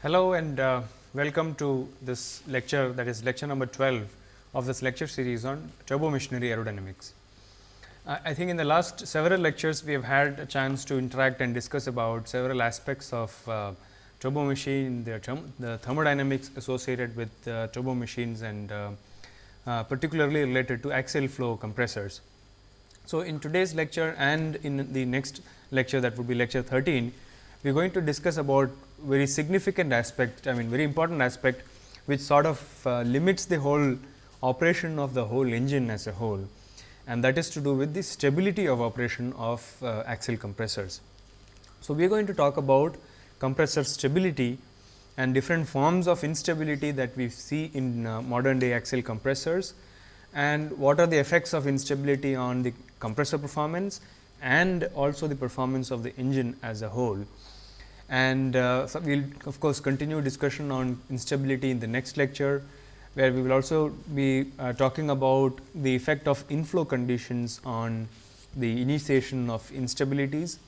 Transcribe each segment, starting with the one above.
Hello and uh, welcome to this lecture that is lecture number 12 of this lecture series on turbo machinery aerodynamics. Uh, I think in the last several lectures we have had a chance to interact and discuss about several aspects of uh, turbo machine, the, term, the thermodynamics associated with uh, turbo machines and uh, uh, particularly related to axial flow compressors. So, in today's lecture and in the next lecture that would be lecture 13, we are going to discuss about very significant aspect, I mean very important aspect which sort of uh, limits the whole operation of the whole engine as a whole and that is to do with the stability of operation of uh, axial compressors. So, we are going to talk about compressor stability and different forms of instability that we see in uh, modern day axial compressors and what are the effects of instability on the compressor performance and also the performance of the engine as a whole. And uh, so we will of course, continue discussion on instability in the next lecture, where we will also be uh, talking about the effect of inflow conditions on the initiation of instabilities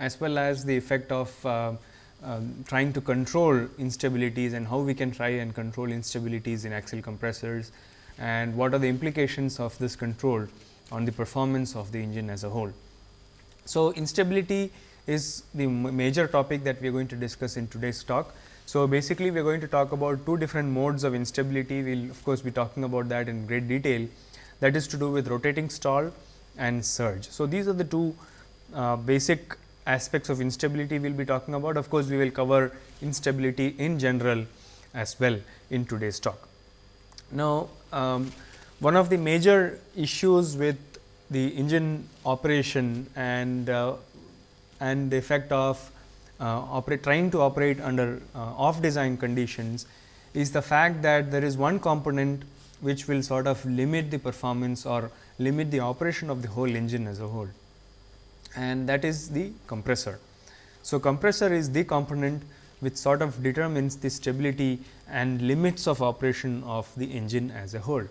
as well as the effect of uh, um, trying to control instabilities and how we can try and control instabilities in axial compressors and what are the implications of this control on the performance of the engine as a whole. So, instability is the major topic that we are going to discuss in today's talk. So, basically we are going to talk about two different modes of instability. We will of course, be talking about that in great detail that is to do with rotating stall and surge. So, these are the two uh, basic aspects of instability we will be talking about. Of course, we will cover instability in general as well in today's talk. Now, um, one of the major issues with the engine operation and uh, and the effect of uh, trying to operate under uh, off design conditions is the fact that there is one component which will sort of limit the performance or limit the operation of the whole engine as a whole and that is the compressor. So, compressor is the component which sort of determines the stability and limits of operation of the engine as a whole.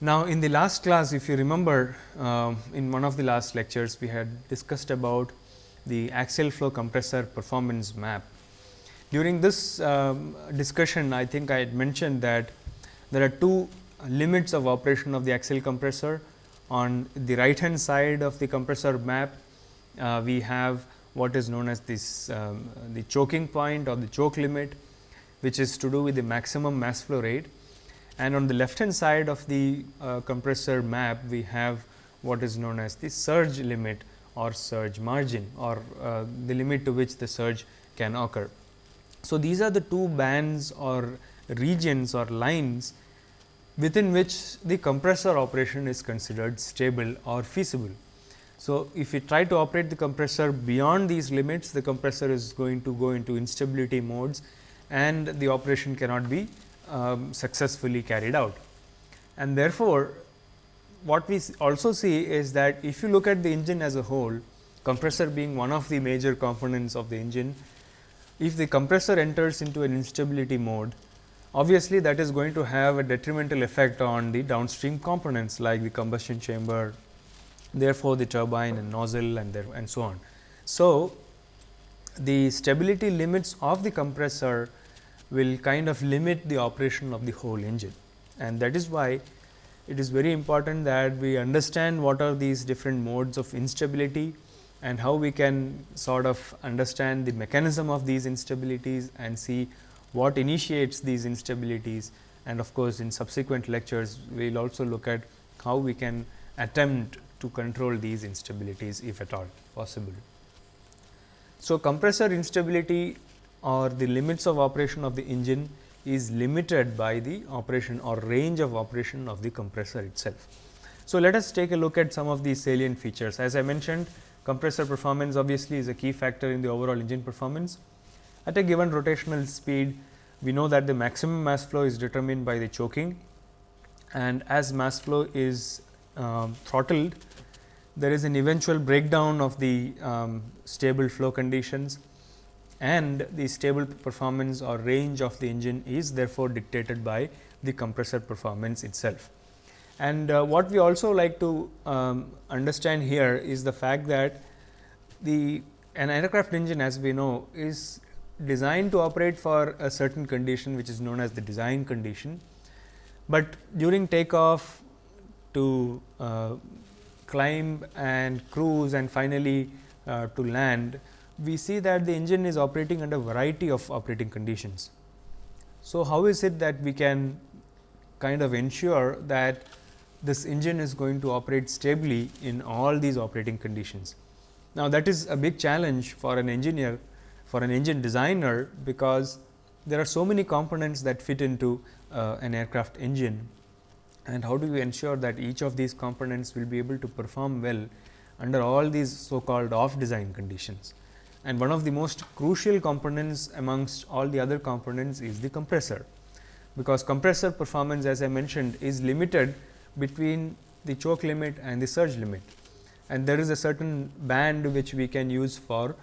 Now, in the last class if you remember uh, in one of the last lectures we had discussed about the axial flow compressor performance map. During this um, discussion I think I had mentioned that there are two limits of operation of the axial compressor. On the right hand side of the compressor map uh, we have what is known as this um, the choking point or the choke limit which is to do with the maximum mass flow rate and on the left hand side of the uh, compressor map we have what is known as the surge limit or surge margin or uh, the limit to which the surge can occur. So, these are the two bands or regions or lines within which the compressor operation is considered stable or feasible. So, if we try to operate the compressor beyond these limits, the compressor is going to go into instability modes and the operation cannot be um, successfully carried out. And therefore, what we also see is that if you look at the engine as a whole, compressor being one of the major components of the engine, if the compressor enters into an instability mode, obviously that is going to have a detrimental effect on the downstream components like the combustion chamber, therefore, the turbine and nozzle and there and so on. So, the stability limits of the compressor will kind of limit the operation of the whole engine and that is why it is very important that we understand what are these different modes of instability and how we can sort of understand the mechanism of these instabilities and see what initiates these instabilities and of course, in subsequent lectures we will also look at how we can attempt to control these instabilities if at all possible. So, compressor instability or the limits of operation of the engine is limited by the operation or range of operation of the compressor itself. So, let us take a look at some of the salient features. As I mentioned compressor performance obviously is a key factor in the overall engine performance. At a given rotational speed, we know that the maximum mass flow is determined by the choking and as mass flow is um, throttled, there is an eventual breakdown of the um, stable flow conditions and the stable performance or range of the engine is therefore dictated by the compressor performance itself. And uh, what we also like to um, understand here is the fact that the an aircraft engine as we know is designed to operate for a certain condition which is known as the design condition, but during takeoff to uh, climb and cruise and finally, uh, to land, we see that the engine is operating under a variety of operating conditions. So, how is it that we can kind of ensure that this engine is going to operate stably in all these operating conditions? Now, that is a big challenge for an engineer, for an engine designer, because there are so many components that fit into uh, an aircraft engine and how do you ensure that each of these components will be able to perform well under all these so called off design conditions. And one of the most crucial components amongst all the other components is the compressor, because compressor performance as I mentioned is limited between the choke limit and the surge limit. And there is a certain band which we can use for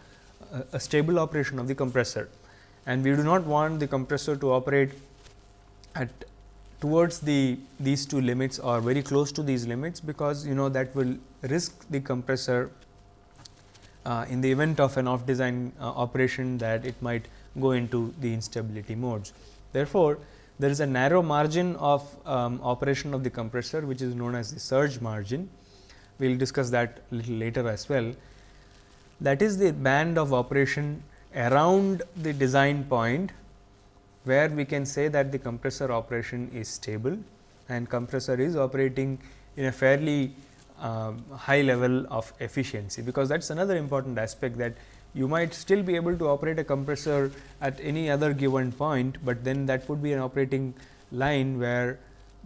a, a stable operation of the compressor. And we do not want the compressor to operate at towards the these two limits or very close to these limits, because you know that will risk the compressor uh, in the event of an off design uh, operation that it might go into the instability modes. Therefore, there is a narrow margin of um, operation of the compressor which is known as the surge margin. We will discuss that little later as well. That is the band of operation around the design point where we can say that the compressor operation is stable and compressor is operating in a fairly um, high level of efficiency, because that is another important aspect that you might still be able to operate a compressor at any other given point, but then that would be an operating line where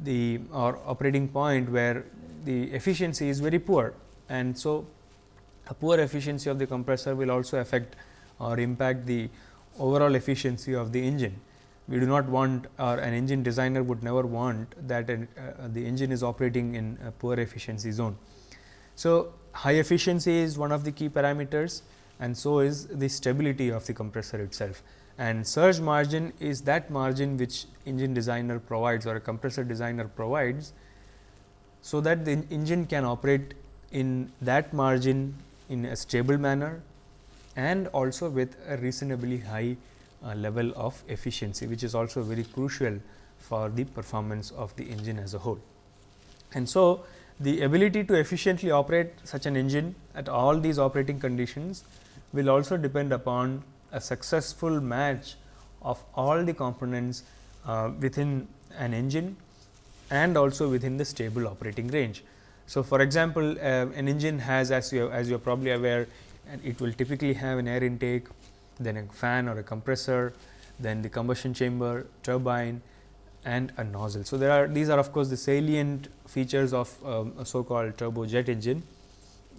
the or operating point where the efficiency is very poor. And so, a poor efficiency of the compressor will also affect or impact the overall efficiency of the engine we do not want or an engine designer would never want that uh, the engine is operating in a poor efficiency zone. So, high efficiency is one of the key parameters and so is the stability of the compressor itself and surge margin is that margin which engine designer provides or a compressor designer provides. So, that the engine can operate in that margin in a stable manner and also with a reasonably high level of efficiency, which is also very crucial for the performance of the engine as a whole. And so, the ability to efficiently operate such an engine at all these operating conditions will also depend upon a successful match of all the components uh, within an engine and also within the stable operating range. So, for example, uh, an engine has as you as you are probably aware and it will typically have an air intake then a fan or a compressor, then the combustion chamber, turbine and a nozzle. So, there are these are of course, the salient features of um, a so called turbojet engine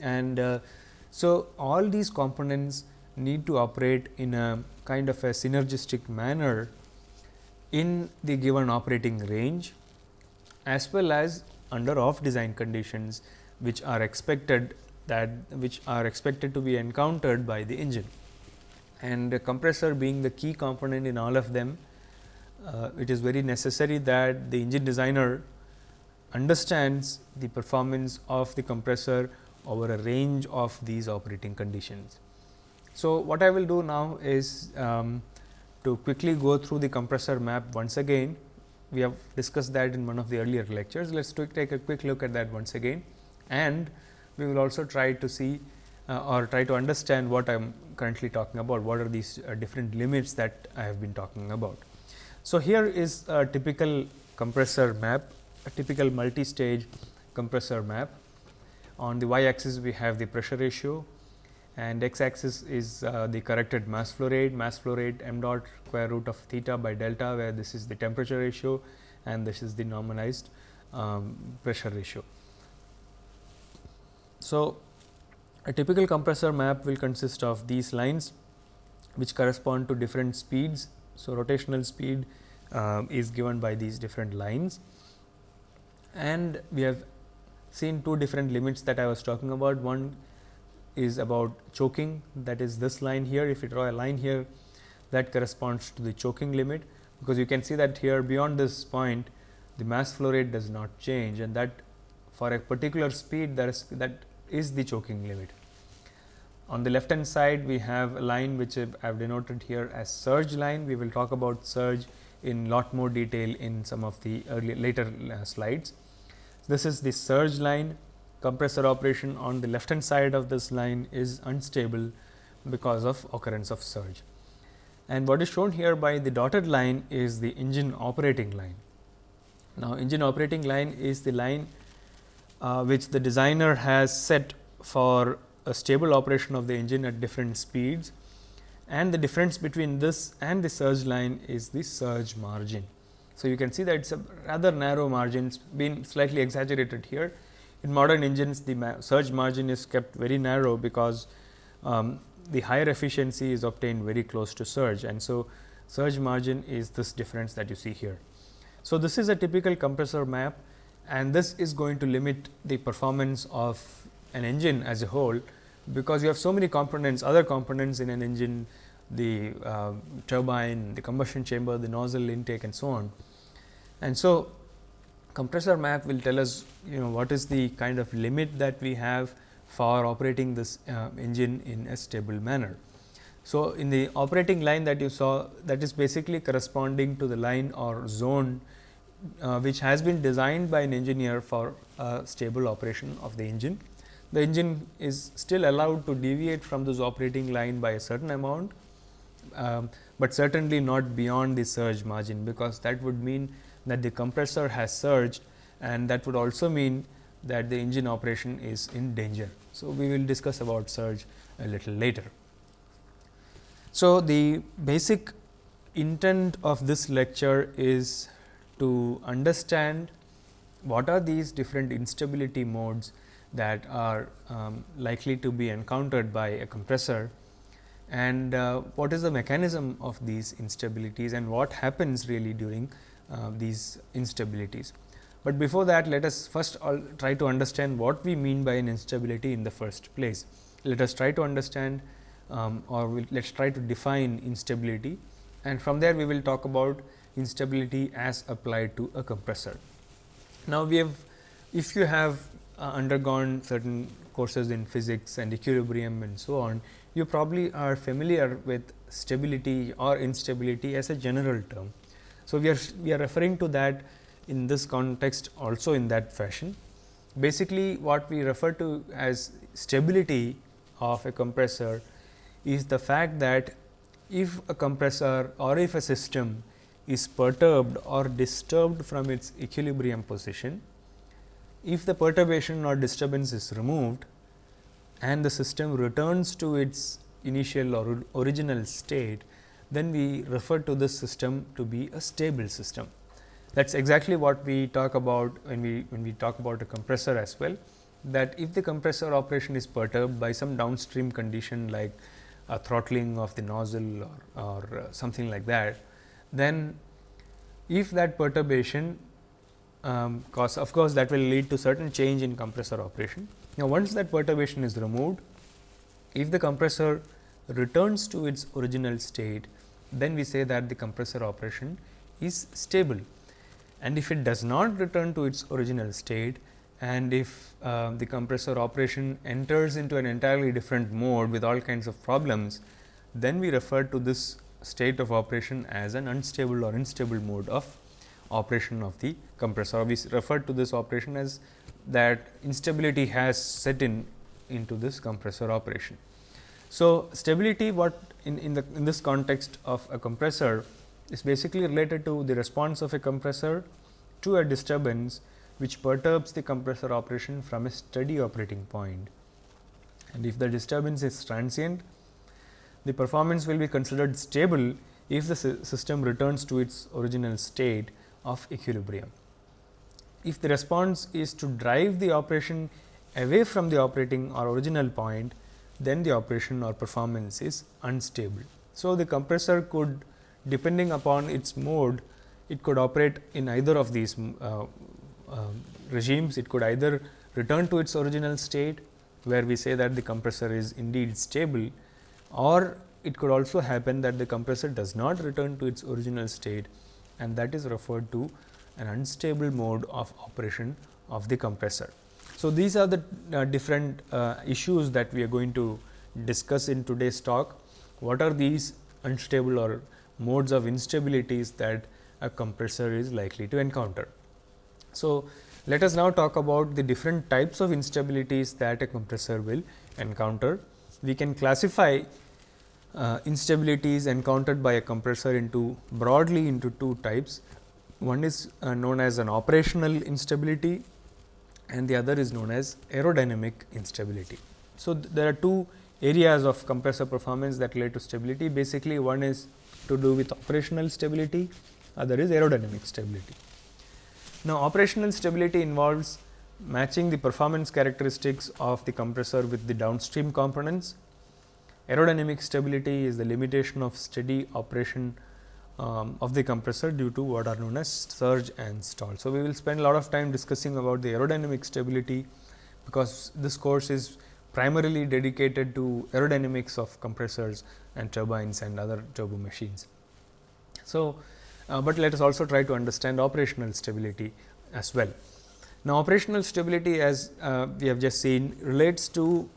and uh, so all these components need to operate in a kind of a synergistic manner in the given operating range as well as under off design conditions which are expected that which are expected to be encountered by the engine and compressor being the key component in all of them, uh, it is very necessary that the engine designer understands the performance of the compressor over a range of these operating conditions. So, what I will do now is um, to quickly go through the compressor map once again. We have discussed that in one of the earlier lectures. Let us take a quick look at that once again and we will also try to see uh, or try to understand what I am currently talking about, what are these uh, different limits that I have been talking about. So, here is a typical compressor map, a typical multi-stage compressor map. On the y axis we have the pressure ratio and x axis is uh, the corrected mass flow rate, mass flow rate m dot square root of theta by delta where this is the temperature ratio and this is the normalized um, pressure ratio. So, a typical compressor map will consist of these lines which correspond to different speeds. So, rotational speed uh, is given by these different lines and we have seen two different limits that I was talking about. One is about choking that is this line here. If you draw a line here that corresponds to the choking limit, because you can see that here beyond this point the mass flow rate does not change and that for a particular speed that is that is the choking limit. On the left hand side, we have a line which I have denoted here as surge line. We will talk about surge in lot more detail in some of the early later uh, slides. This is the surge line compressor operation on the left hand side of this line is unstable because of occurrence of surge. And what is shown here by the dotted line is the engine operating line. Now, engine operating line is the line uh, which the designer has set for a stable operation of the engine at different speeds and the difference between this and the surge line is the surge margin. So, you can see that it is a rather narrow margin been slightly exaggerated here. In modern engines the surge margin is kept very narrow because um, the higher efficiency is obtained very close to surge and so surge margin is this difference that you see here. So, this is a typical compressor map and this is going to limit the performance of an engine as a whole, because you have so many components other components in an engine the uh, turbine, the combustion chamber, the nozzle intake and so on. And so, compressor map will tell us you know what is the kind of limit that we have for operating this uh, engine in a stable manner. So, in the operating line that you saw that is basically corresponding to the line or zone uh, which has been designed by an engineer for a stable operation of the engine. The engine is still allowed to deviate from this operating line by a certain amount, um, but certainly not beyond the surge margin, because that would mean that the compressor has surged and that would also mean that the engine operation is in danger. So, we will discuss about surge a little later. So, the basic intent of this lecture is to understand what are these different instability modes that are um, likely to be encountered by a compressor and uh, what is the mechanism of these instabilities and what happens really during uh, these instabilities. But before that let us first try to understand what we mean by an instability in the first place. Let us try to understand um, or we'll, let us try to define instability and from there we will talk about instability as applied to a compressor. Now, we have if you have uh, undergone certain courses in physics and equilibrium and so on, you probably are familiar with stability or instability as a general term. So, we are we are referring to that in this context also in that fashion. Basically, what we refer to as stability of a compressor is the fact that if a compressor or if a system is perturbed or disturbed from its equilibrium position, if the perturbation or disturbance is removed and the system returns to its initial or original state, then we refer to this system to be a stable system. That is exactly what we talk about when we when we talk about a compressor as well that if the compressor operation is perturbed by some downstream condition like a throttling of the nozzle or, or uh, something like that, then if that perturbation um, cause of course, that will lead to certain change in compressor operation. Now, once that perturbation is removed, if the compressor returns to its original state, then we say that the compressor operation is stable. And if it does not return to its original state and if uh, the compressor operation enters into an entirely different mode with all kinds of problems, then we refer to this state of operation as an unstable or instable mode of operation of the compressor. We refer to this operation as that instability has set in into this compressor operation. So, stability what in, in the in this context of a compressor is basically related to the response of a compressor to a disturbance which perturbs the compressor operation from a steady operating point. And if the disturbance is transient, the performance will be considered stable if the system returns to its original state of equilibrium. If the response is to drive the operation away from the operating or original point, then the operation or performance is unstable. So, the compressor could depending upon its mode, it could operate in either of these uh, uh, regimes. It could either return to its original state, where we say that the compressor is indeed stable or it could also happen that the compressor does not return to its original state and that is referred to an unstable mode of operation of the compressor. So, these are the uh, different uh, issues that we are going to discuss in today's talk what are these unstable or modes of instabilities that a compressor is likely to encounter. So, let us now talk about the different types of instabilities that a compressor will encounter. We can classify uh, instabilities encountered by a compressor into broadly into two types. One is uh, known as an operational instability and the other is known as aerodynamic instability. So, th there are two areas of compressor performance that relate to stability. Basically, one is to do with operational stability, other is aerodynamic stability. Now, operational stability involves matching the performance characteristics of the compressor with the downstream components. Aerodynamic stability is the limitation of steady operation um, of the compressor due to what are known as surge and stall. So, we will spend a lot of time discussing about the aerodynamic stability, because this course is primarily dedicated to aerodynamics of compressors and turbines and other turbo machines. So, uh, but let us also try to understand operational stability as well. Now, operational stability as uh, we have just seen relates to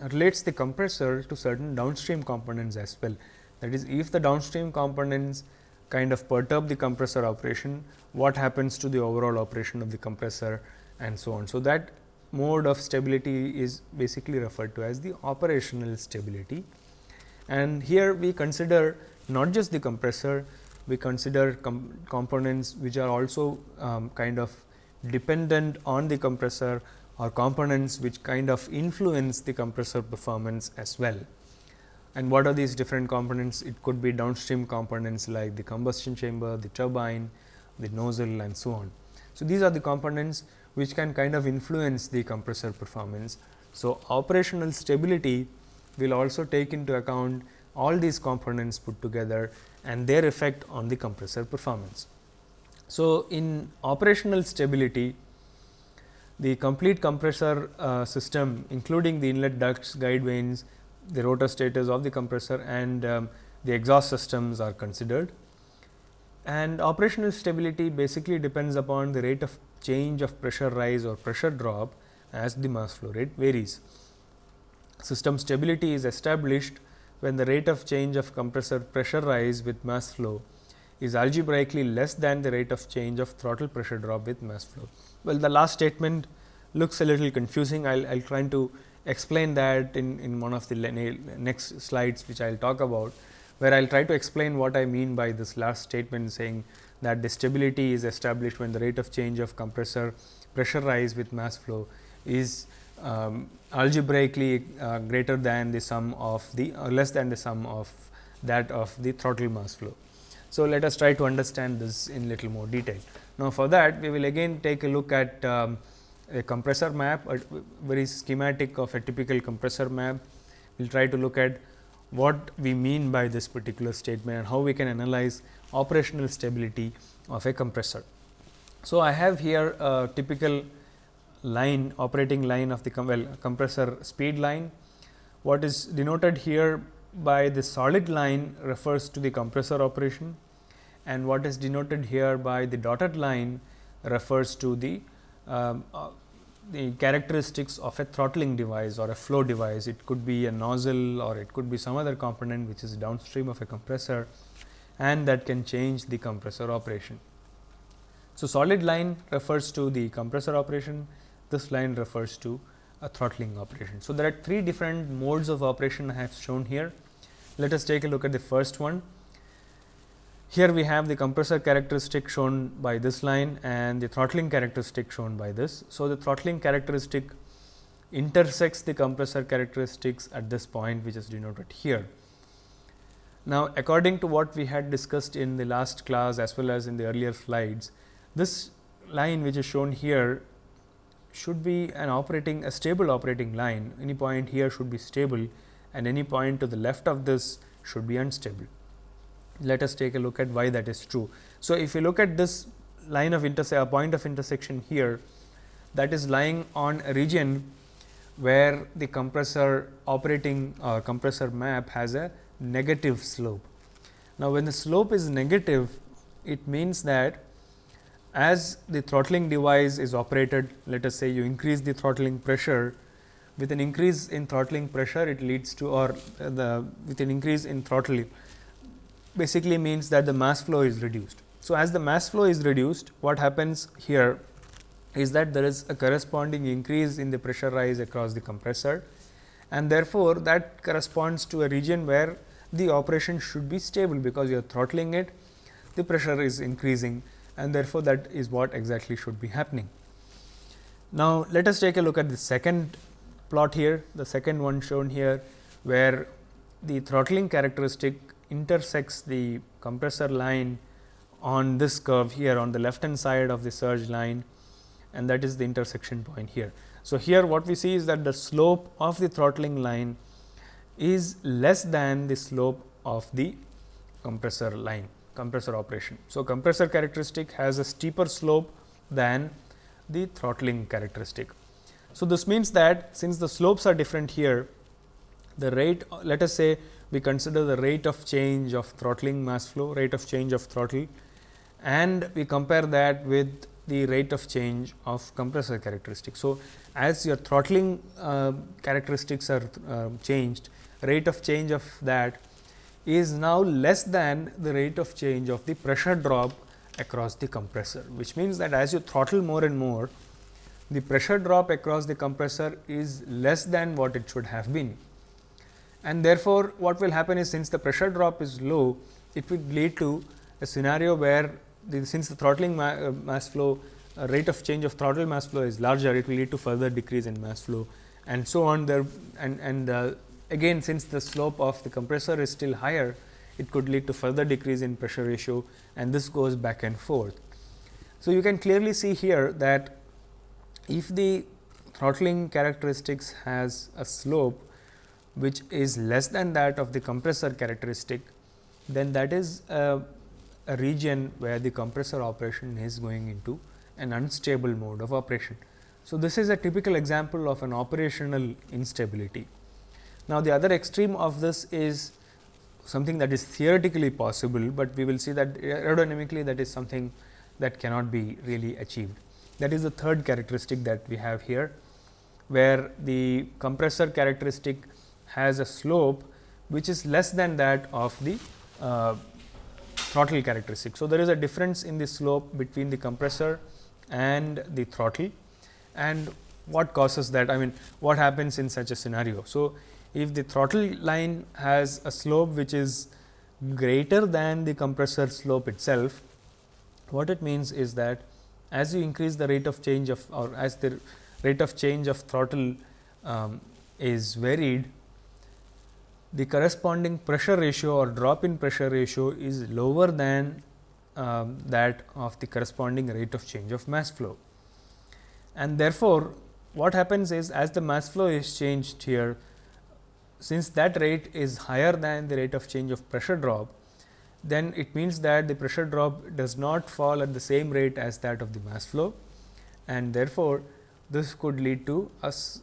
relates the compressor to certain downstream components as well. That is, if the downstream components kind of perturb the compressor operation, what happens to the overall operation of the compressor and so on. So, that mode of stability is basically referred to as the operational stability. And here we consider not just the compressor, we consider com components which are also um, kind of dependent on the compressor or components which kind of influence the compressor performance as well. And what are these different components? It could be downstream components like the combustion chamber, the turbine, the nozzle and so on. So, these are the components which can kind of influence the compressor performance. So, operational stability will also take into account all these components put together and their effect on the compressor performance. So, in operational stability, the complete compressor uh, system including the inlet ducts, guide vanes, the rotor stators of the compressor and um, the exhaust systems are considered. And operational stability basically depends upon the rate of change of pressure rise or pressure drop as the mass flow rate varies. System stability is established when the rate of change of compressor pressure rise with mass flow is algebraically less than the rate of change of throttle pressure drop with mass flow. Well, the last statement looks a little confusing. I will try to explain that in, in one of the next slides which I will talk about, where I will try to explain what I mean by this last statement saying that the stability is established when the rate of change of compressor pressure rise with mass flow is um, algebraically uh, greater than the sum of the or less than the sum of that of the throttle mass flow. So, let us try to understand this in little more detail. Now, for that we will again take a look at um, a compressor map, a very schematic of a typical compressor map. We will try to look at what we mean by this particular statement and how we can analyze operational stability of a compressor. So, I have here a typical line operating line of the com well, compressor speed line. What is denoted here by the solid line refers to the compressor operation and what is denoted here by the dotted line refers to the um, uh, the characteristics of a throttling device or a flow device. It could be a nozzle or it could be some other component which is downstream of a compressor and that can change the compressor operation. So, solid line refers to the compressor operation, this line refers to a throttling operation. So, there are three different modes of operation I have shown here. Let us take a look at the first one. Here we have the compressor characteristic shown by this line and the throttling characteristic shown by this. So, the throttling characteristic intersects the compressor characteristics at this point which is denoted here. Now, according to what we had discussed in the last class as well as in the earlier slides, this line which is shown here should be an operating a stable operating line. Any point here should be stable and any point to the left of this should be unstable. Let us take a look at why that is true. So, if you look at this line of intersection, a point of intersection here that is lying on a region where the compressor operating uh, compressor map has a negative slope. Now, when the slope is negative, it means that as the throttling device is operated, let us say you increase the throttling pressure, with an increase in throttling pressure it leads to or the with an increase in throttle basically means that the mass flow is reduced. So, as the mass flow is reduced what happens here is that there is a corresponding increase in the pressure rise across the compressor and therefore, that corresponds to a region where the operation should be stable because you are throttling it the pressure is increasing and therefore, that is what exactly should be happening. Now, let us take a look at the second plot here, the second one shown here, where the throttling characteristic intersects the compressor line on this curve here on the left hand side of the surge line and that is the intersection point here. So, here what we see is that the slope of the throttling line is less than the slope of the compressor line compressor operation. So, compressor characteristic has a steeper slope than the throttling characteristic. So, this means that since the slopes are different here, the rate let us say we consider the rate of change of throttling mass flow, rate of change of throttle and we compare that with the rate of change of compressor characteristics. So, as your throttling uh, characteristics are uh, changed, rate of change of that is now less than the rate of change of the pressure drop across the compressor, which means that as you throttle more and more, the pressure drop across the compressor is less than what it should have been. And therefore, what will happen is since the pressure drop is low, it will lead to a scenario where the, since the throttling ma uh, mass flow uh, rate of change of throttle mass flow is larger, it will lead to further decrease in mass flow and so on there and, and uh, again since the slope of the compressor is still higher, it could lead to further decrease in pressure ratio and this goes back and forth. So, you can clearly see here that if the throttling characteristics has a slope which is less than that of the compressor characteristic, then that is a, a region where the compressor operation is going into an unstable mode of operation. So, this is a typical example of an operational instability. Now, the other extreme of this is something that is theoretically possible, but we will see that aerodynamically that is something that cannot be really achieved. That is the third characteristic that we have here, where the compressor characteristic has a slope which is less than that of the uh, throttle characteristic. So, there is a difference in the slope between the compressor and the throttle and what causes that I mean what happens in such a scenario. So, if the throttle line has a slope which is greater than the compressor slope itself, what it means is that as you increase the rate of change of or as the rate of change of throttle um, is varied, the corresponding pressure ratio or drop in pressure ratio is lower than um, that of the corresponding rate of change of mass flow. And therefore, what happens is as the mass flow is changed here, since that rate is higher than the rate of change of pressure drop, then it means that the pressure drop does not fall at the same rate as that of the mass flow and therefore, this could lead to us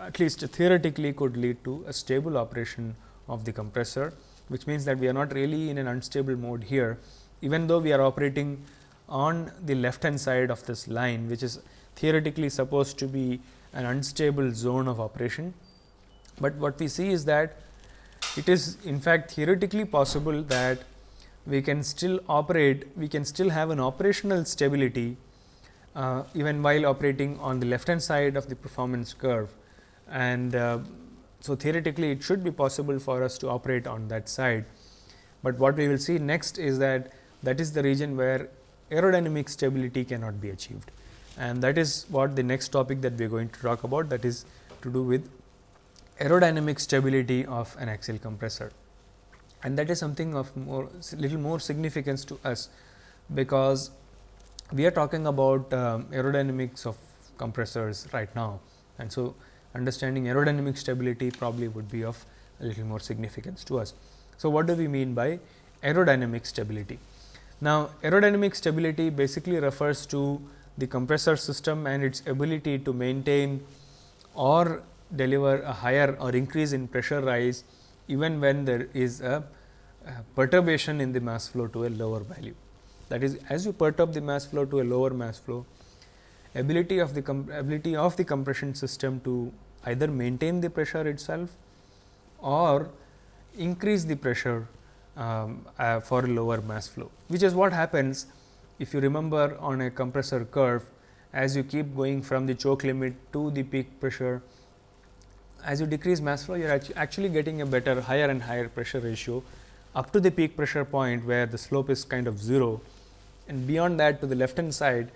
at least theoretically could lead to a stable operation of the compressor, which means that we are not really in an unstable mode here, even though we are operating on the left hand side of this line, which is theoretically supposed to be an unstable zone of operation but what we see is that it is in fact theoretically possible that we can still operate, we can still have an operational stability uh, even while operating on the left hand side of the performance curve. And uh, so, theoretically it should be possible for us to operate on that side, but what we will see next is that that is the region where aerodynamic stability cannot be achieved. And that is what the next topic that we are going to talk about that is to do with aerodynamic stability of an axial compressor. And that is something of more little more significance to us because we are talking about um, aerodynamics of compressors right now. And so understanding aerodynamic stability probably would be of a little more significance to us. So, what do we mean by aerodynamic stability? Now, aerodynamic stability basically refers to the compressor system and its ability to maintain or deliver a higher or increase in pressure rise even when there is a, a perturbation in the mass flow to a lower value. That is as you perturb the mass flow to a lower mass flow, ability of the ability of the compression system to either maintain the pressure itself or increase the pressure um, uh, for lower mass flow, which is what happens if you remember on a compressor curve as you keep going from the choke limit to the peak pressure. As you decrease mass flow, you are actually getting a better higher and higher pressure ratio up to the peak pressure point where the slope is kind of 0 and beyond that to the left hand side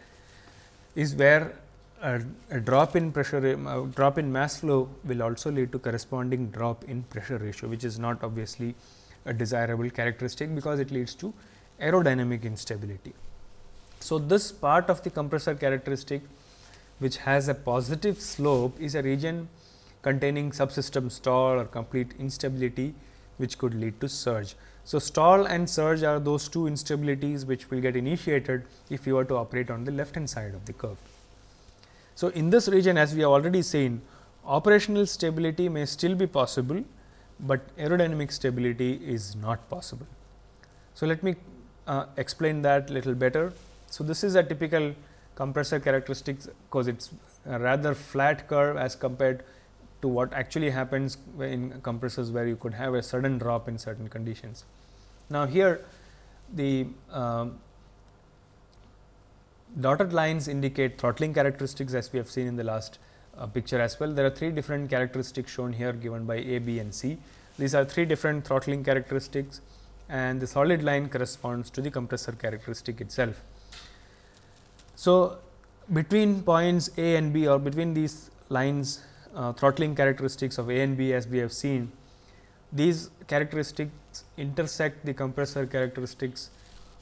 is where a, drop in pressure uh, drop in mass flow will also lead to corresponding drop in pressure ratio which is not obviously a desirable characteristic because it leads to aerodynamic instability. So, this part of the compressor characteristic which has a positive slope is a region containing subsystem stall or complete instability which could lead to surge. So, stall and surge are those two instabilities which will get initiated if you were to operate on the left hand side of the curve. So, in this region as we have already seen operational stability may still be possible, but aerodynamic stability is not possible. So, let me uh, explain that little better. So, this is a typical compressor characteristics because it is rather flat curve as compared to what actually happens in compressors where you could have a sudden drop in certain conditions. Now, here the um, dotted lines indicate throttling characteristics as we have seen in the last uh, picture as well. There are three different characteristics shown here given by A, B and C. These are three different throttling characteristics and the solid line corresponds to the compressor characteristic itself. So, between points A and B or between these lines uh, throttling characteristics of A and B as we have seen, these characteristics intersect the compressor characteristics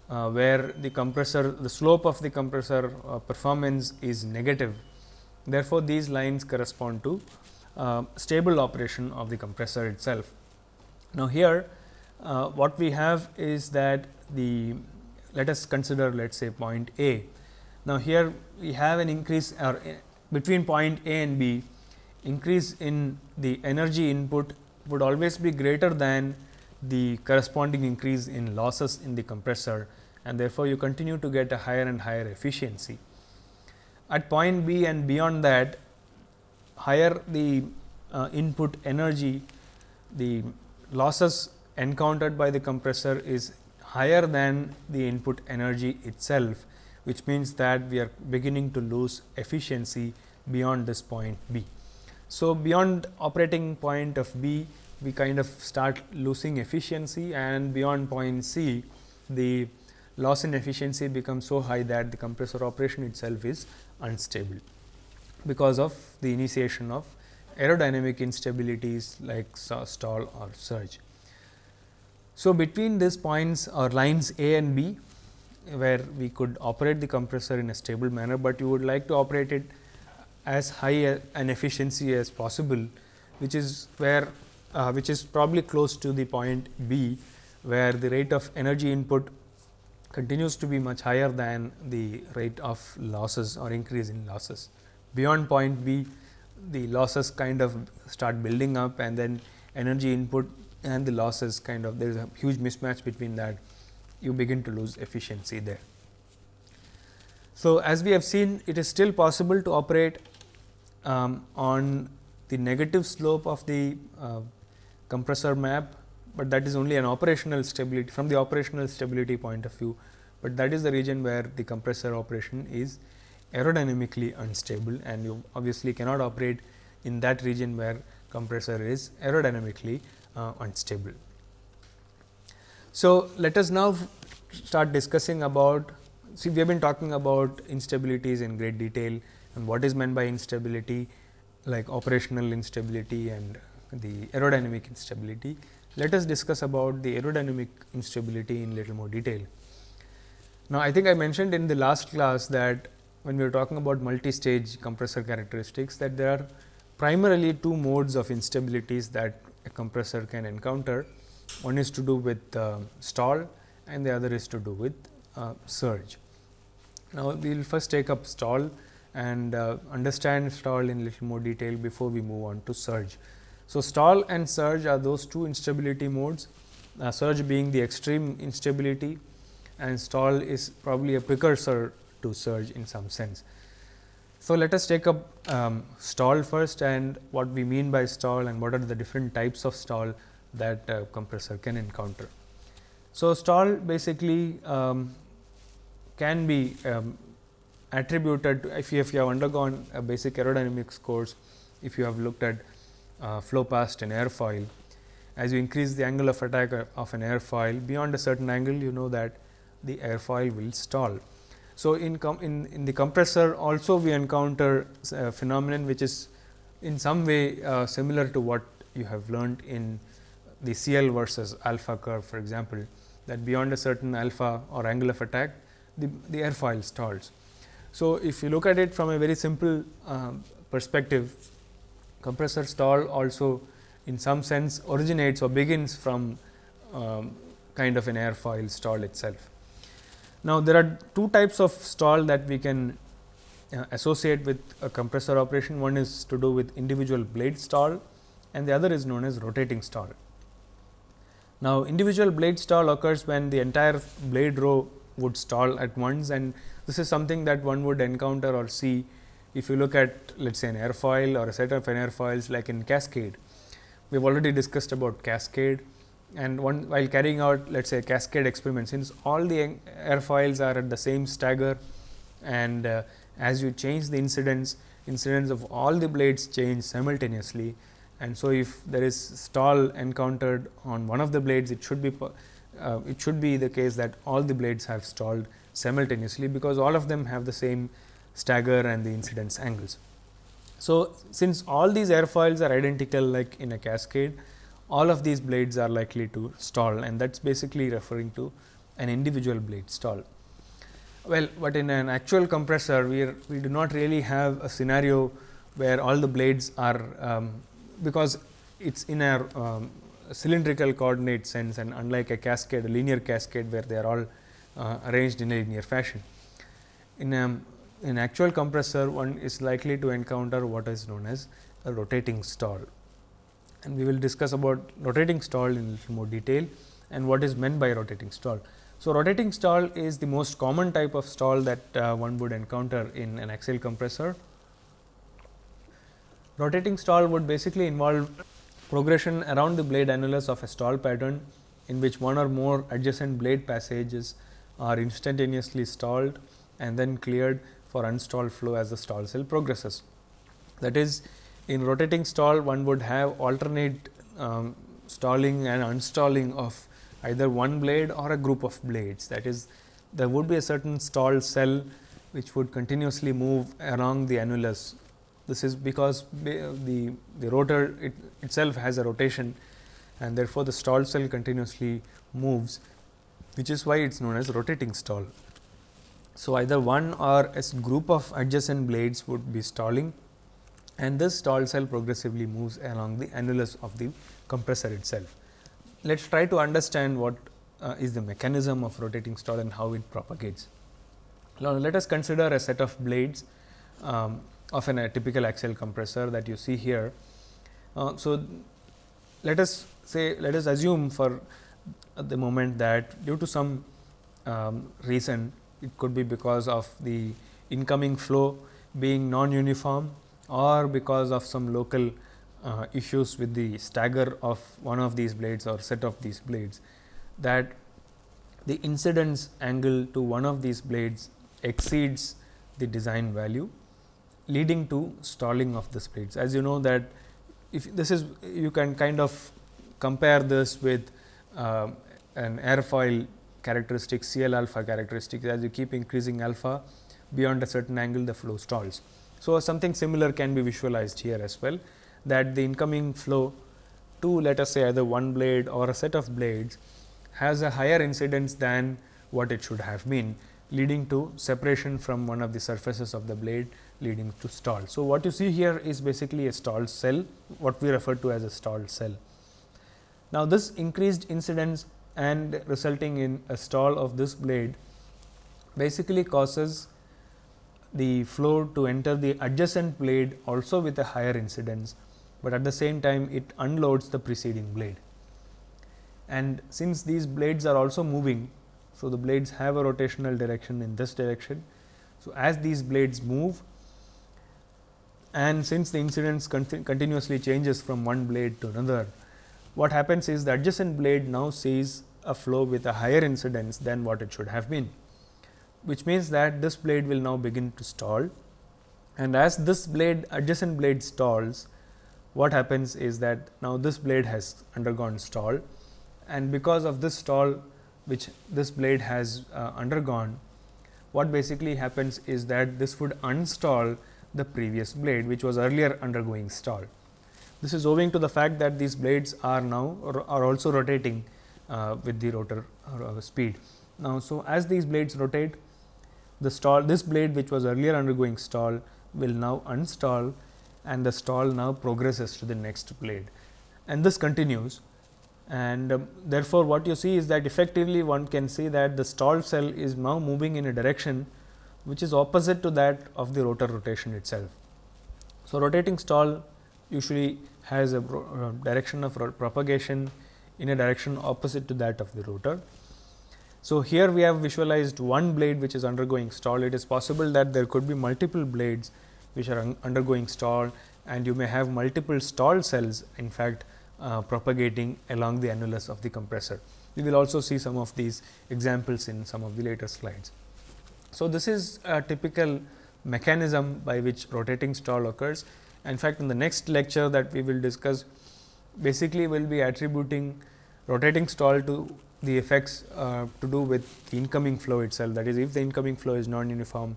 uh, where the compressor the slope of the compressor uh, performance is negative. Therefore, these lines correspond to uh, stable operation of the compressor itself. Now, here uh, what we have is that the let us consider let us say point A. Now, here we have an increase or uh, between point A and B increase in the energy input would always be greater than the corresponding increase in losses in the compressor and therefore, you continue to get a higher and higher efficiency. At point B and beyond that higher the uh, input energy, the losses encountered by the compressor is higher than the input energy itself, which means that we are beginning to lose efficiency beyond this point B. So, beyond operating point of B, we kind of start losing efficiency and beyond point C, the loss in efficiency becomes so high that the compressor operation itself is unstable because of the initiation of aerodynamic instabilities like stall or surge. So, between these points or lines A and B where we could operate the compressor in a stable manner, but you would like to operate it as high an efficiency as possible, which is where uh, which is probably close to the point B, where the rate of energy input continues to be much higher than the rate of losses or increase in losses. Beyond point B, the losses kind of start building up and then energy input and the losses kind of there is a huge mismatch between that you begin to lose efficiency there. So, as we have seen it is still possible to operate um, on the negative slope of the uh, compressor map, but that is only an operational stability from the operational stability point of view, but that is the region where the compressor operation is aerodynamically unstable and you obviously cannot operate in that region where compressor is aerodynamically uh, unstable. So, let us now start discussing about see we have been talking about instabilities in great detail and what is meant by instability like operational instability and the aerodynamic instability. Let us discuss about the aerodynamic instability in little more detail. Now, I think I mentioned in the last class that when we are talking about multi-stage compressor characteristics that there are primarily two modes of instabilities that a compressor can encounter. One is to do with uh, stall and the other is to do with uh, surge. Now, we will first take up stall and uh, understand stall in little more detail before we move on to surge. So, stall and surge are those two instability modes, uh, surge being the extreme instability and stall is probably a precursor to surge in some sense. So, let us take up um, stall first and what we mean by stall and what are the different types of stall that uh, compressor can encounter. So, stall basically um, can be um, attributed to if you, if you have undergone a basic aerodynamics course, if you have looked at uh, flow past an airfoil, as you increase the angle of attack of an airfoil beyond a certain angle, you know that the airfoil will stall. So, in, in, in the compressor also we encounter a phenomenon which is in some way uh, similar to what you have learned in the CL versus alpha curve for example, that beyond a certain alpha or angle of attack the, the airfoil stalls. So, if you look at it from a very simple uh, perspective compressor stall also in some sense originates or begins from um, kind of an airfoil stall itself. Now, there are two types of stall that we can uh, associate with a compressor operation. One is to do with individual blade stall and the other is known as rotating stall. Now, individual blade stall occurs when the entire blade row would stall at once and this is something that one would encounter or see if you look at let us say an airfoil or a set of an airfoils like in cascade. We have already discussed about cascade and one while carrying out let us say cascade experiment since all the airfoils are at the same stagger and uh, as you change the incidence incidence of all the blades change simultaneously and so if there is stall encountered on one of the blades it should be uh, it should be the case that all the blades have stalled simultaneously because all of them have the same stagger and the incidence angles. So, since all these airfoils are identical like in a cascade all of these blades are likely to stall and that is basically referring to an individual blade stall. Well, but in an actual compressor we are, we do not really have a scenario where all the blades are um, because it is in a um, cylindrical coordinate sense and unlike a cascade a linear cascade where they are all uh, arranged in a linear fashion. In a in actual compressor one is likely to encounter what is known as a rotating stall and we will discuss about rotating stall in little more detail and what is meant by rotating stall. So, rotating stall is the most common type of stall that uh, one would encounter in an axial compressor. Rotating stall would basically involve progression around the blade annulus of a stall pattern in which one or more adjacent blade passages are instantaneously stalled and then cleared for unstalled flow as the stall cell progresses. That is in rotating stall one would have alternate um, stalling and unstalling of either one blade or a group of blades. That is there would be a certain stalled cell which would continuously move along the annulus. This is because the, the rotor it itself has a rotation and therefore, the stalled cell continuously moves which is why it is known as rotating stall. So, either one or a group of adjacent blades would be stalling and this stall cell progressively moves along the annulus of the compressor itself. Let us try to understand what uh, is the mechanism of rotating stall and how it propagates. Now, let us consider a set of blades um, of an, a typical axial compressor that you see here. Uh, so, let us say let us assume for the moment that due to some um, reason it could be because of the incoming flow being non-uniform or because of some local uh, issues with the stagger of one of these blades or set of these blades that the incidence angle to one of these blades exceeds the design value leading to stalling of the blades. As you know that if this is you can kind of compare this with uh, an airfoil characteristic CL alpha characteristic as you keep increasing alpha beyond a certain angle the flow stalls. So, something similar can be visualized here as well that the incoming flow to let us say either one blade or a set of blades has a higher incidence than what it should have been leading to separation from one of the surfaces of the blade leading to stall. So, what you see here is basically a stalled cell what we refer to as a stalled cell. Now, this increased incidence and resulting in a stall of this blade basically causes the flow to enter the adjacent blade also with a higher incidence, but at the same time it unloads the preceding blade. And since these blades are also moving, so the blades have a rotational direction in this direction. So, as these blades move, and since the incidence conti continuously changes from one blade to another, what happens is the adjacent blade now sees a flow with a higher incidence than what it should have been, which means that this blade will now begin to stall and as this blade adjacent blade stalls, what happens is that now this blade has undergone stall and because of this stall which this blade has uh, undergone, what basically happens is that this would unstall the previous blade which was earlier undergoing stall. This is owing to the fact that these blades are now are also rotating with the rotor uh, speed. Now, so as these blades rotate the stall this blade which was earlier undergoing stall will now unstall and the stall now progresses to the next blade and this continues and um, therefore, what you see is that effectively one can see that the stall cell is now moving in a direction which is opposite to that of the rotor rotation itself. So, rotating stall usually has a uh, direction of propagation in a direction opposite to that of the rotor. So, here we have visualized one blade which is undergoing stall. It is possible that there could be multiple blades which are un undergoing stall and you may have multiple stall cells in fact uh, propagating along the annulus of the compressor. We will also see some of these examples in some of the later slides. So, this is a typical mechanism by which rotating stall occurs. In fact, in the next lecture that we will discuss basically we will be attributing rotating stall to the effects uh, to do with the incoming flow itself that is if the incoming flow is non uniform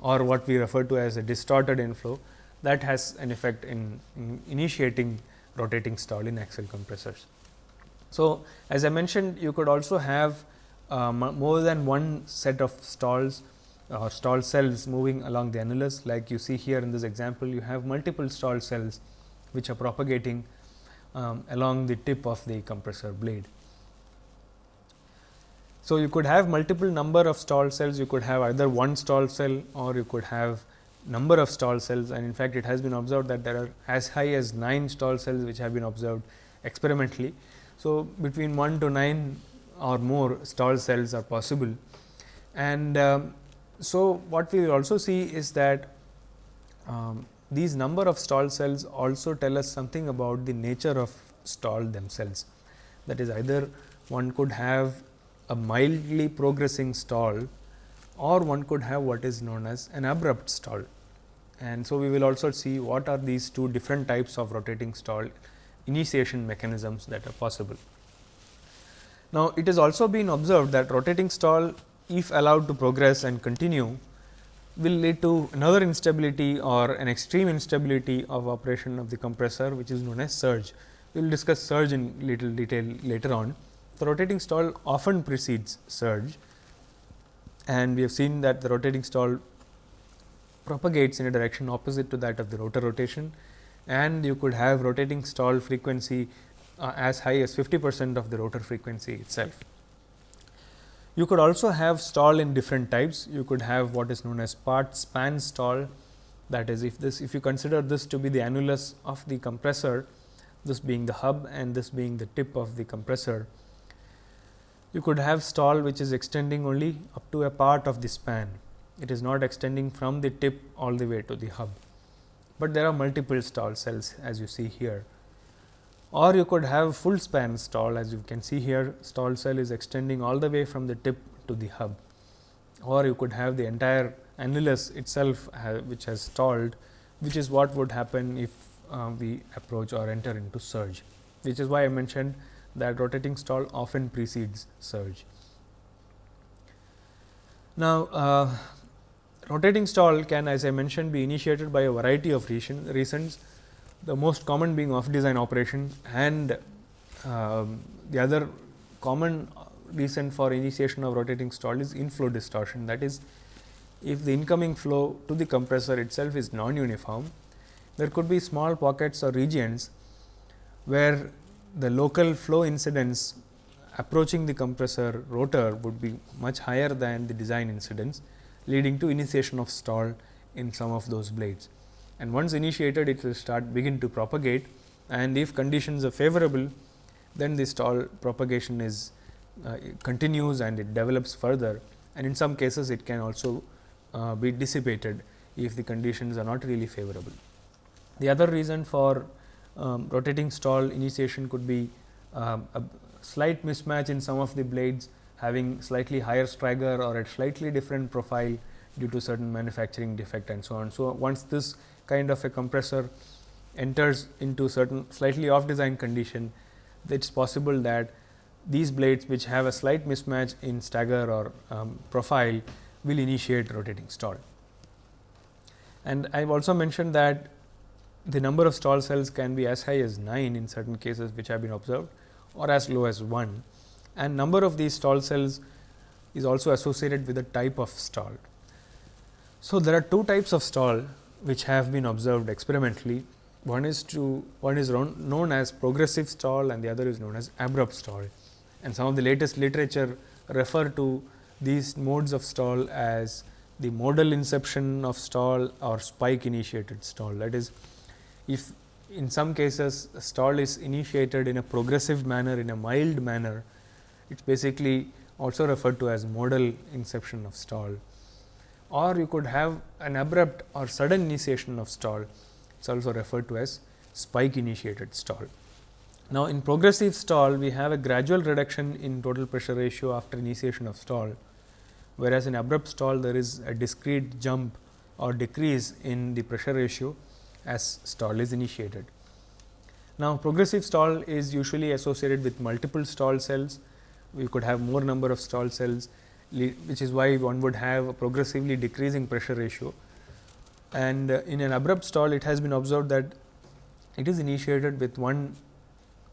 or what we refer to as a distorted inflow that has an effect in, in initiating rotating stall in axial compressors. So, as I mentioned you could also have uh, more than one set of stalls or stall cells moving along the annulus like you see here in this example you have multiple stall cells which are propagating um, along the tip of the compressor blade. So, you could have multiple number of stall cells, you could have either one stall cell or you could have number of stall cells and in fact, it has been observed that there are as high as 9 stall cells which have been observed experimentally. So, between 1 to 9 or more stall cells are possible and um, so what we also see is that um, these number of stall cells also tell us something about the nature of stall themselves. That is either one could have a mildly progressing stall or one could have what is known as an abrupt stall. And so, we will also see what are these two different types of rotating stall initiation mechanisms that are possible. Now, it has also been observed that rotating stall if allowed to progress and continue will lead to another instability or an extreme instability of operation of the compressor which is known as surge. We will discuss surge in little detail later on. The rotating stall often precedes surge and we have seen that the rotating stall propagates in a direction opposite to that of the rotor rotation and you could have rotating stall frequency uh, as high as 50 percent of the rotor frequency itself. You could also have stall in different types. You could have what is known as part span stall that is if this if you consider this to be the annulus of the compressor, this being the hub and this being the tip of the compressor, you could have stall which is extending only up to a part of the span. It is not extending from the tip all the way to the hub, but there are multiple stall cells as you see here. Or you could have full span stall as you can see here stall cell is extending all the way from the tip to the hub. Or you could have the entire annulus itself which has stalled which is what would happen if uh, we approach or enter into surge, which is why I mentioned that rotating stall often precedes surge. Now, uh, rotating stall can as I mentioned be initiated by a variety of reason, reasons, the most common being off design operation and um, the other common reason for initiation of rotating stall is inflow distortion. That is, if the incoming flow to the compressor itself is non uniform, there could be small pockets or regions where the local flow incidence approaching the compressor rotor would be much higher than the design incidence leading to initiation of stall in some of those blades. And once initiated it will start begin to propagate and if conditions are favorable then the stall propagation is uh, continues and it develops further and in some cases it can also uh, be dissipated if the conditions are not really favorable. The other reason for um, rotating stall initiation could be um, a slight mismatch in some of the blades having slightly higher stagger or a slightly different profile due to certain manufacturing defect and so on. So, once this kind of a compressor enters into certain slightly off design condition, it is possible that these blades which have a slight mismatch in stagger or um, profile will initiate rotating stall. And I have also mentioned that the number of stall cells can be as high as 9 in certain cases which have been observed or as low as 1 and number of these stall cells is also associated with the type of stall. So, there are two types of stall which have been observed experimentally. One is to one is known as progressive stall and the other is known as abrupt stall. And some of the latest literature refer to these modes of stall as the modal inception of stall or spike initiated stall. That is, if in some cases stall is initiated in a progressive manner in a mild manner, it is basically also referred to as modal inception of stall or you could have an abrupt or sudden initiation of stall, it is also referred to as spike initiated stall. Now, in progressive stall, we have a gradual reduction in total pressure ratio after initiation of stall, whereas in abrupt stall there is a discrete jump or decrease in the pressure ratio as stall is initiated. Now, progressive stall is usually associated with multiple stall cells. We could have more number of stall cells which is why one would have a progressively decreasing pressure ratio. And uh, in an abrupt stall, it has been observed that it is initiated with one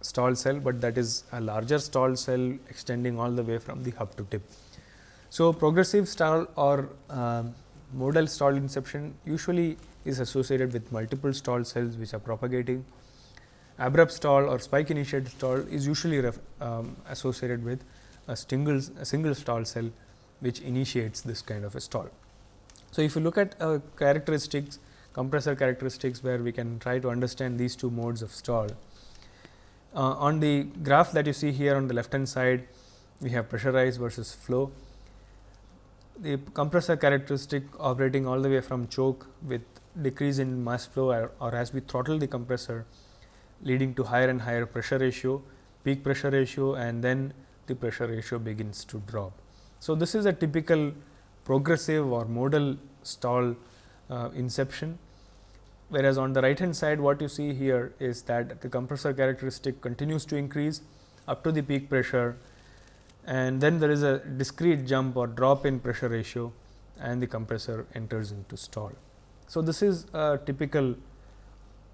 stall cell, but that is a larger stall cell extending all the way from the hub to tip. So, progressive stall or uh, modal stall inception usually is associated with multiple stall cells which are propagating. Abrupt stall or spike initiated stall is usually um, associated with a single, a single stall cell which initiates this kind of a stall. So, if you look at uh, characteristics compressor characteristics where we can try to understand these two modes of stall. Uh, on the graph that you see here on the left hand side, we have pressure rise versus flow. The compressor characteristic operating all the way from choke with decrease in mass flow or, or as we throttle the compressor leading to higher and higher pressure ratio, peak pressure ratio and then the pressure ratio begins to drop. So, this is a typical progressive or modal stall uh, inception, whereas on the right hand side what you see here is that the compressor characteristic continues to increase up to the peak pressure and then there is a discrete jump or drop in pressure ratio and the compressor enters into stall. So, this is a typical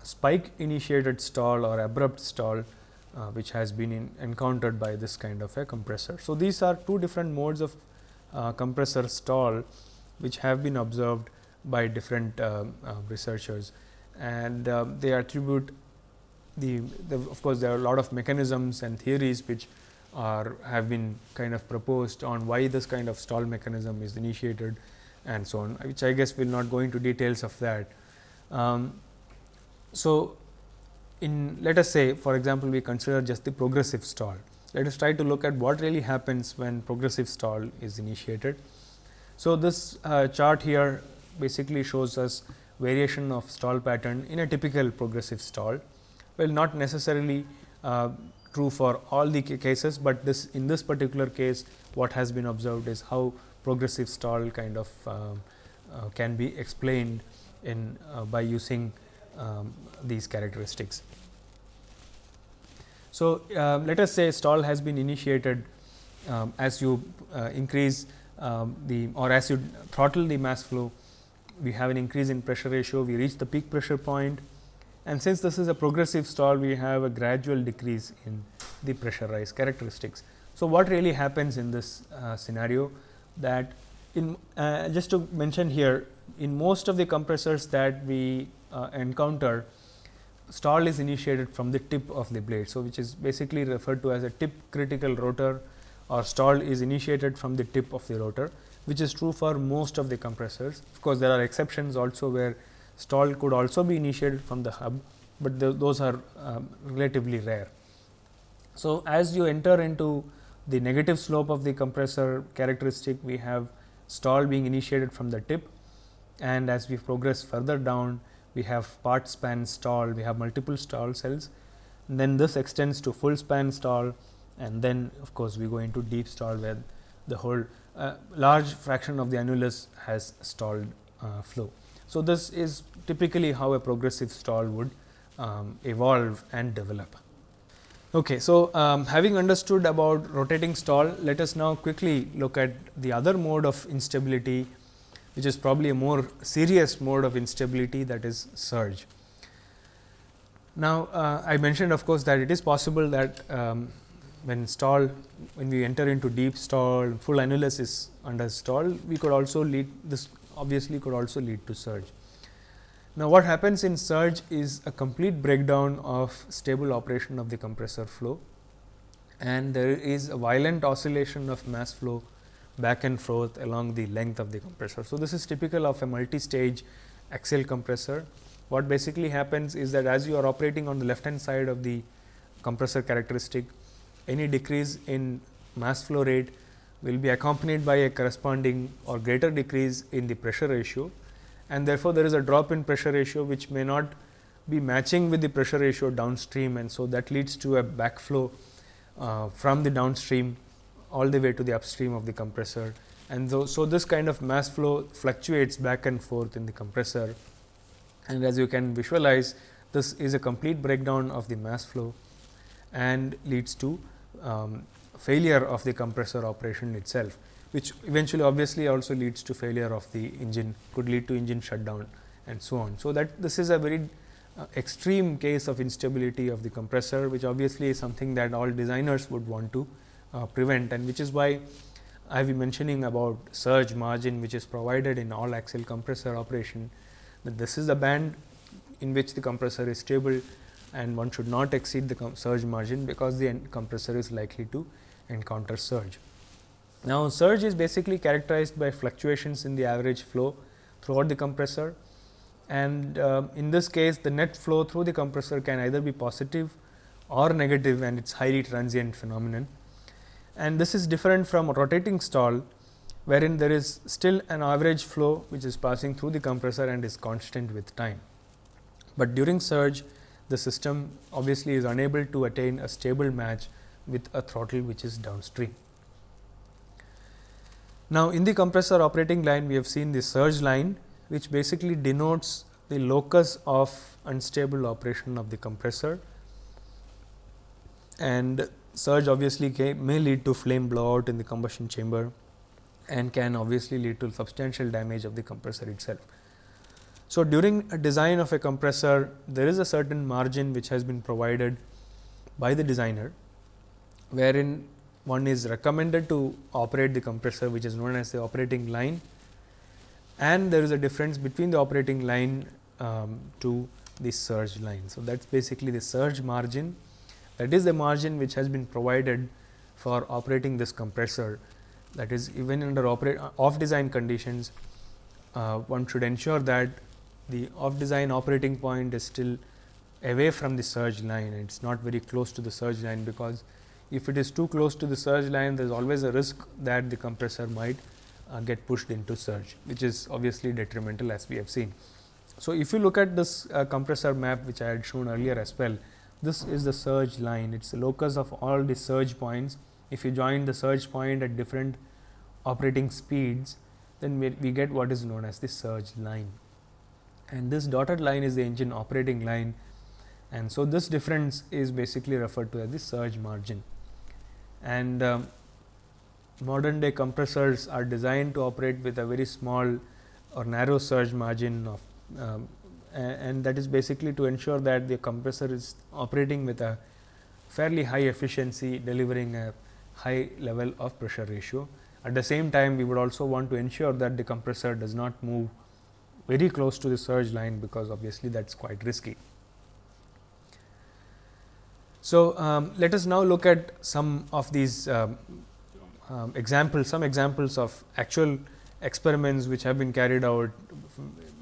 spike initiated stall or abrupt stall uh, which has been in, encountered by this kind of a compressor. So, these are two different modes of uh, compressor stall which have been observed by different uh, uh researchers and uh, they attribute the, the, of course, there are a lot of mechanisms and theories which are have been kind of proposed on why this kind of stall mechanism is initiated and so on, which I guess we will not go into details of that. Um, so, in let us say for example, we consider just the progressive stall. Let us try to look at what really happens when progressive stall is initiated. So, this uh, chart here basically shows us variation of stall pattern in a typical progressive stall. Well, not necessarily uh, true for all the cases, but this in this particular case what has been observed is how progressive stall kind of um, uh, can be explained in uh, by using um, these characteristics. So, uh, let us say stall has been initiated um, as you uh, increase um, the or as you throttle the mass flow, we have an increase in pressure ratio, we reach the peak pressure point and since this is a progressive stall, we have a gradual decrease in the pressure rise characteristics. So, what really happens in this uh, scenario that in uh, just to mention here in most of the compressors that we uh, encounter stall is initiated from the tip of the blade. So, which is basically referred to as a tip critical rotor or stall is initiated from the tip of the rotor, which is true for most of the compressors. Of course, there are exceptions also where stall could also be initiated from the hub, but the, those are um, relatively rare. So, as you enter into the negative slope of the compressor characteristic, we have stall being initiated from the tip and as we progress further down, we have part span stall, we have multiple stall cells. And then this extends to full span stall and then of course, we go into deep stall where the whole uh, large fraction of the annulus has stalled uh, flow. So, this is typically how a progressive stall would um, evolve and develop. Okay, so, um, having understood about rotating stall, let us now quickly look at the other mode of instability, which is probably a more serious mode of instability that is surge. Now, uh, I mentioned of course, that it is possible that um, when stall when we enter into deep stall full annulus is under stall we could also lead this obviously could also lead to surge. Now, what happens in surge is a complete breakdown of stable operation of the compressor flow and there is a violent oscillation of mass flow back and forth along the length of the compressor. So, this is typical of a multi-stage axial compressor. What basically happens is that as you are operating on the left hand side of the compressor characteristic, any decrease in mass flow rate will be accompanied by a corresponding or greater decrease in the pressure ratio and therefore, there is a drop in pressure ratio which may not be matching with the pressure ratio downstream and so that leads to a backflow uh, from the downstream all the way to the upstream of the compressor and so, so this kind of mass flow fluctuates back and forth in the compressor and as you can visualize this is a complete breakdown of the mass flow and leads to um, failure of the compressor operation itself, which eventually obviously also leads to failure of the engine could lead to engine shutdown and so on. So, that this is a very uh, extreme case of instability of the compressor, which obviously is something that all designers would want to uh, prevent and which is why I have been mentioning about surge margin, which is provided in all axial compressor operation that this is the band in which the compressor is stable and one should not exceed the surge margin, because the compressor is likely to encounter surge. Now, surge is basically characterized by fluctuations in the average flow throughout the compressor and uh, in this case the net flow through the compressor can either be positive or negative and it is highly transient phenomenon. And this is different from a rotating stall wherein there is still an average flow which is passing through the compressor and is constant with time. But during surge the system obviously is unable to attain a stable match with a throttle which is downstream. Now, in the compressor operating line we have seen the surge line which basically denotes the locus of unstable operation of the compressor and surge obviously may lead to flame blowout in the combustion chamber and can obviously lead to substantial damage of the compressor itself. So, during a design of a compressor, there is a certain margin which has been provided by the designer, wherein one is recommended to operate the compressor which is known as the operating line and there is a difference between the operating line um, to the surge line. So, that is basically the surge margin that is the margin which has been provided for operating this compressor that is even under operate off design conditions uh, one should ensure that the off design operating point is still away from the surge line it is not very close to the surge line because if it is too close to the surge line there is always a risk that the compressor might uh, get pushed into surge which is obviously detrimental as we have seen. So, if you look at this uh, compressor map which I had shown earlier as well this is the surge line. It is the locus of all the surge points. If you join the surge point at different operating speeds then we, we get what is known as the surge line. And this dotted line is the engine operating line. And so this difference is basically referred to as the surge margin. And um, modern day compressors are designed to operate with a very small or narrow surge margin of um, and that is basically to ensure that the compressor is operating with a fairly high efficiency delivering a high level of pressure ratio. At the same time we would also want to ensure that the compressor does not move very close to the surge line because obviously that is quite risky. So, um, let us now look at some of these um, um, examples, some examples of actual experiments which have been carried out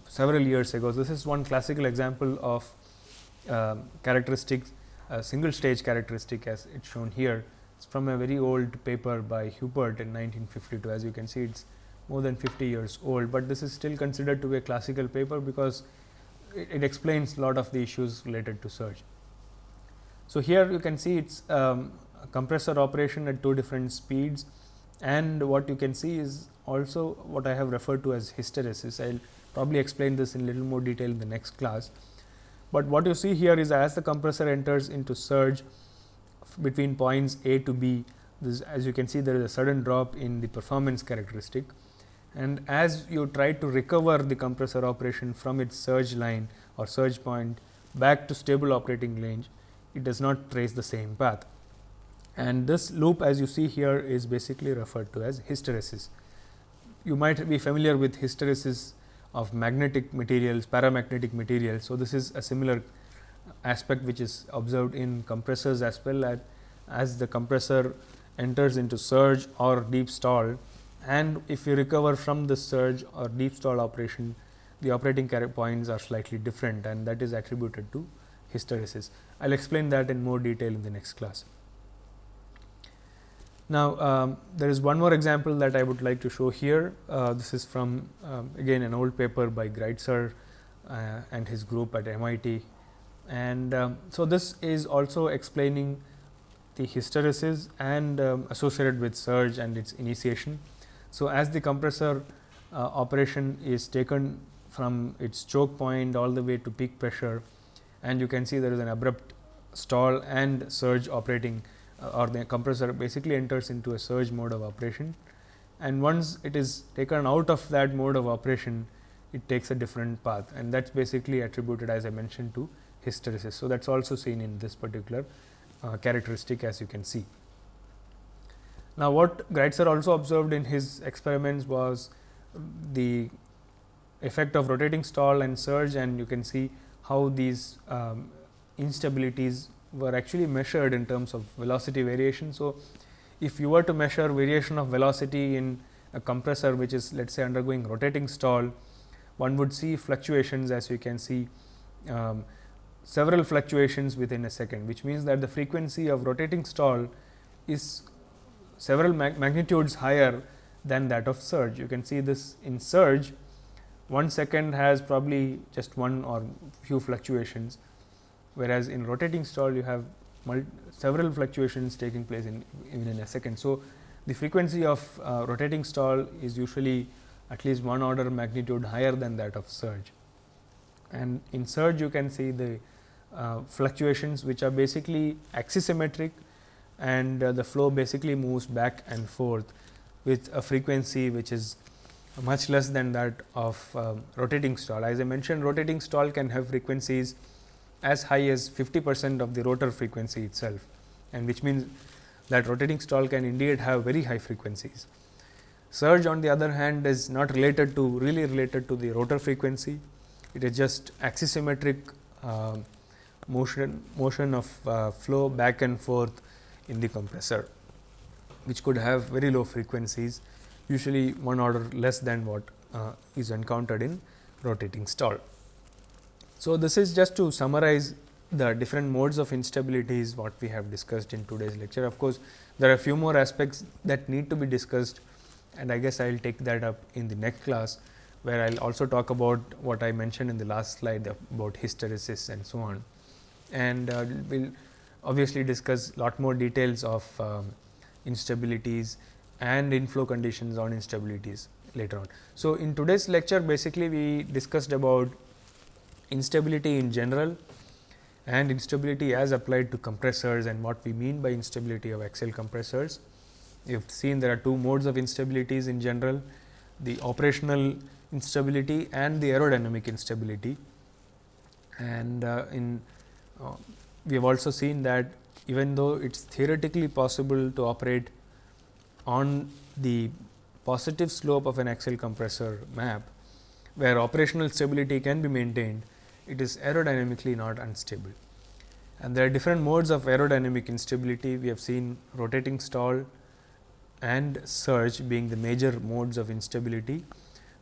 several years ago. This is one classical example of uh, characteristics, uh, single stage characteristic as it is shown here. It is from a very old paper by Huppert in 1952. As you can see, it is more than 50 years old, but this is still considered to be a classical paper because it, it, explains a lot of the issues related to surge. So, here you can see it is um, compressor operation at two different speeds and what you can see is also what I have referred to as hysteresis. I will probably explain this in little more detail in the next class. But what you see here is as the compressor enters into surge between points A to B, this as you can see there is a sudden drop in the performance characteristic and as you try to recover the compressor operation from its surge line or surge point back to stable operating range, it does not trace the same path. And this loop as you see here is basically referred to as hysteresis. You might be familiar with hysteresis of magnetic materials, paramagnetic materials. So, this is a similar aspect which is observed in compressors as well as, as the compressor enters into surge or deep stall and if you recover from the surge or deep stall operation the operating points are slightly different and that is attributed to hysteresis. I will explain that in more detail in the next class. Now, um, there is one more example that I would like to show here. Uh, this is from um, again an old paper by Greitzer uh, and his group at MIT. And um, so, this is also explaining the hysteresis and um, associated with surge and its initiation. So, as the compressor uh, operation is taken from its choke point all the way to peak pressure and you can see there is an abrupt stall and surge operating or the compressor basically enters into a surge mode of operation and once it is taken out of that mode of operation it takes a different path and that is basically attributed as I mentioned to hysteresis. So, that is also seen in this particular uh, characteristic as you can see. Now, what Greitzer also observed in his experiments was the effect of rotating stall and surge and you can see how these um, instabilities were actually measured in terms of velocity variation. So, if you were to measure variation of velocity in a compressor which is let us say undergoing rotating stall, one would see fluctuations as you can see um, several fluctuations within a second, which means that the frequency of rotating stall is several mag magnitudes higher than that of surge. You can see this in surge, one second has probably just one or few fluctuations whereas, in rotating stall you have several fluctuations taking place in even in a second. So, the frequency of uh, rotating stall is usually at least one order magnitude higher than that of surge. And in surge you can see the uh, fluctuations which are basically axisymmetric and uh, the flow basically moves back and forth with a frequency which is much less than that of um, rotating stall. As I mentioned rotating stall can have frequencies as high as 50 percent of the rotor frequency itself and which means that rotating stall can indeed have very high frequencies. Surge on the other hand is not related to really related to the rotor frequency, it is just axisymmetric uh, motion motion of uh, flow back and forth in the compressor which could have very low frequencies usually one order less than what uh, is encountered in rotating stall. So, this is just to summarize the different modes of instability is what we have discussed in today's lecture. Of course, there are a few more aspects that need to be discussed and I guess I will take that up in the next class, where I will also talk about what I mentioned in the last slide about hysteresis and so on. And uh, we will obviously discuss lot more details of um, instabilities and inflow conditions on instabilities later on. So, in today's lecture basically we discussed about instability in general and instability as applied to compressors and what we mean by instability of axial compressors. You have seen there are two modes of instabilities in general, the operational instability and the aerodynamic instability. And uh, in uh, we have also seen that even though it is theoretically possible to operate on the positive slope of an axial compressor map, where operational stability can be maintained, it is aerodynamically not unstable. And there are different modes of aerodynamic instability. We have seen rotating stall and surge being the major modes of instability.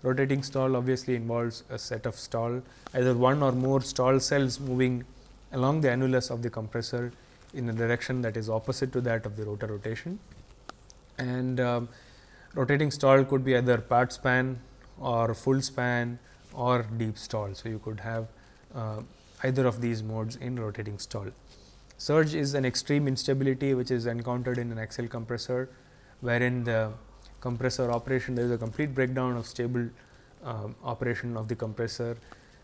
Rotating stall obviously involves a set of stall, either one or more stall cells moving along the annulus of the compressor in a direction that is opposite to that of the rotor rotation. And um, rotating stall could be either part span or full span or deep stall. So, you could have uh, either of these modes in rotating stall. Surge is an extreme instability which is encountered in an axial compressor, wherein the compressor operation there is a complete breakdown of stable uh, operation of the compressor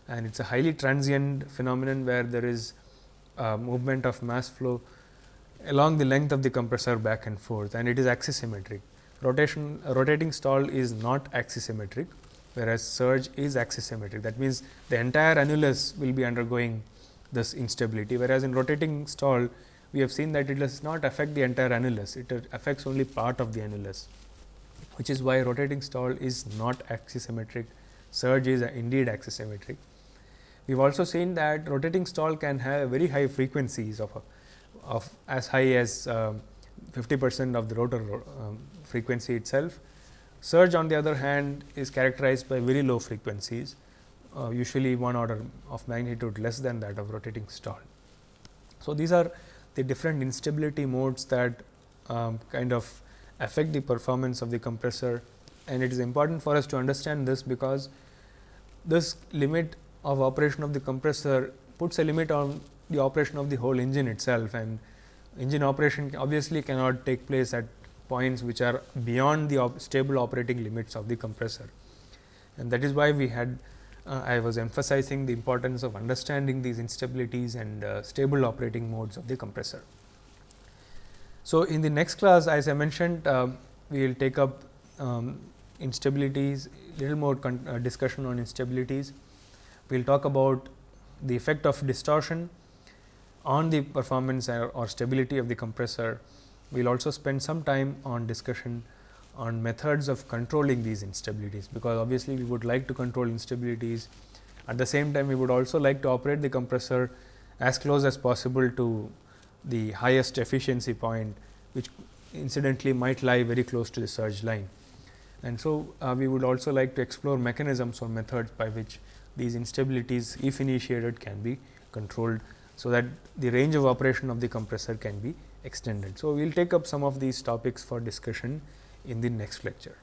and it is a highly transient phenomenon where there is movement of mass flow along the length of the compressor back and forth and it is axisymmetric. Rotation rotating stall is not axisymmetric whereas surge is axisymmetric that means the entire annulus will be undergoing this instability whereas in rotating stall we have seen that it does not affect the entire annulus it affects only part of the annulus which is why rotating stall is not axisymmetric surge is indeed axisymmetric. We have also seen that rotating stall can have very high frequencies of, of as high as um, 50 percent of the rotor um, frequency itself. Surge on the other hand is characterized by very low frequencies, uh, usually one order of magnitude less than that of rotating stall. So, these are the different instability modes that um, kind of affect the performance of the compressor and it is important for us to understand this because this limit of operation of the compressor puts a limit on the operation of the whole engine itself and engine operation obviously cannot take place at points which are beyond the op stable operating limits of the compressor. And that is why we had uh, I was emphasizing the importance of understanding these instabilities and uh, stable operating modes of the compressor. So, in the next class as I mentioned uh, we will take up um, instabilities little more uh, discussion on instabilities we will talk about the effect of distortion on the performance or stability of the compressor. We will also spend some time on discussion on methods of controlling these instabilities, because obviously, we would like to control instabilities. At the same time, we would also like to operate the compressor as close as possible to the highest efficiency point, which incidentally might lie very close to the surge line. And so, uh, we would also like to explore mechanisms or methods by which these instabilities if initiated can be controlled. So, that the range of operation of the compressor can be extended. So, we will take up some of these topics for discussion in the next lecture.